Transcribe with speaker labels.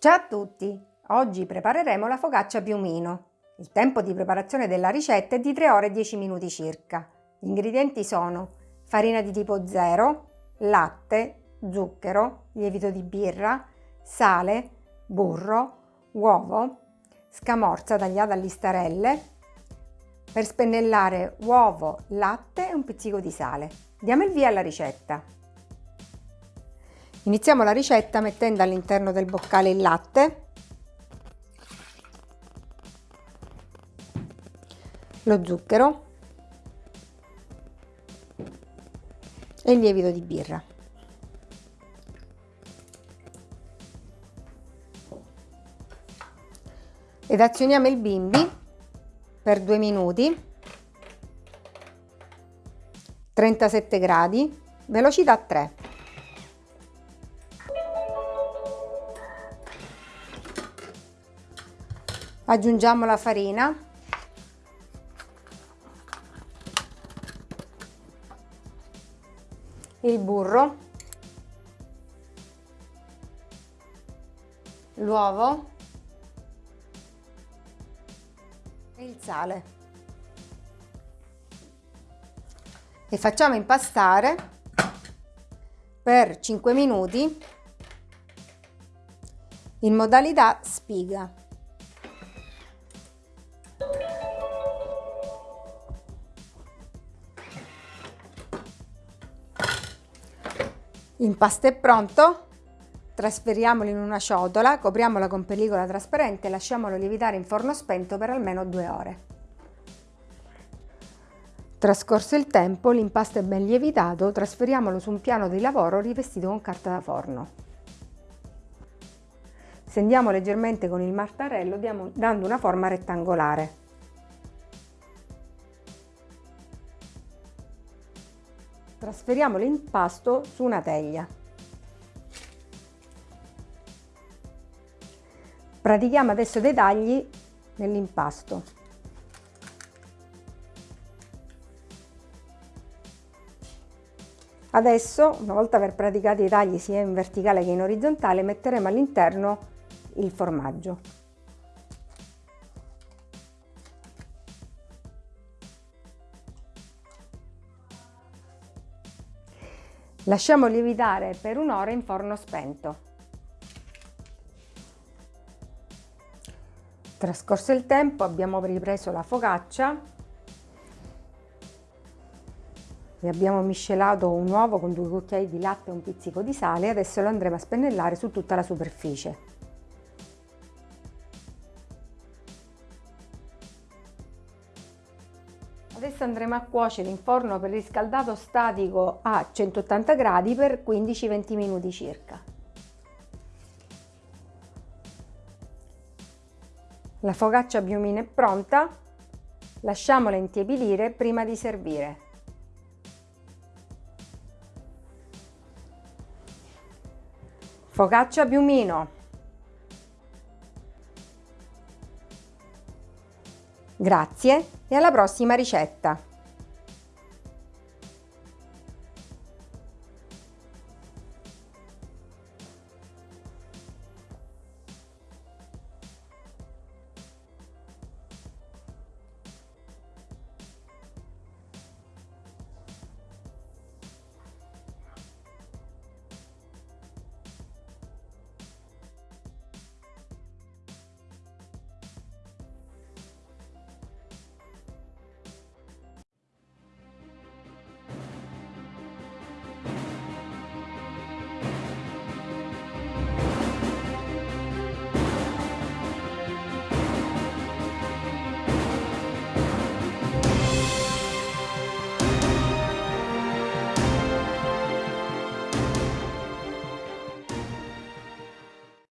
Speaker 1: Ciao a tutti! Oggi prepareremo la focaccia piumino. Il tempo di preparazione della ricetta è di 3 ore e 10 minuti circa. Gli ingredienti sono farina di tipo 0, latte, zucchero, lievito di birra, sale, burro, uovo, scamorza tagliata a listarelle, per spennellare uovo, latte e un pizzico di sale. Diamo il via alla ricetta. Iniziamo la ricetta mettendo all'interno del boccale il latte, lo zucchero e il lievito di birra. Ed azioniamo il bimbi per due minuti, 37 gradi, velocità 3. Aggiungiamo la farina. Il burro. L'uovo. E il sale. E facciamo impastare per 5 minuti in modalità spiga L'impasto è pronto, trasferiamolo in una ciotola, copriamola con pellicola trasparente e lasciamolo lievitare in forno spento per almeno due ore. Trascorso il tempo, l'impasto è ben lievitato, trasferiamolo su un piano di lavoro rivestito con carta da forno. Stendiamo leggermente con il martarello dando una forma rettangolare. Trasferiamo l'impasto su una teglia. Pratichiamo adesso dei tagli nell'impasto. Adesso, una volta aver praticato i tagli sia in verticale che in orizzontale, metteremo all'interno il formaggio. Lasciamo lievitare per un'ora in forno spento. Trascorso il tempo abbiamo ripreso la focaccia e abbiamo miscelato un uovo con due cucchiai di latte e un pizzico di sale adesso lo andremo a spennellare su tutta la superficie. Adesso andremo a cuocere in forno per riscaldato statico a 180 gradi per 15-20 minuti circa. La focaccia biumina è pronta, lasciamola intiepidire prima di servire. Focaccia biumino Grazie e alla prossima ricetta!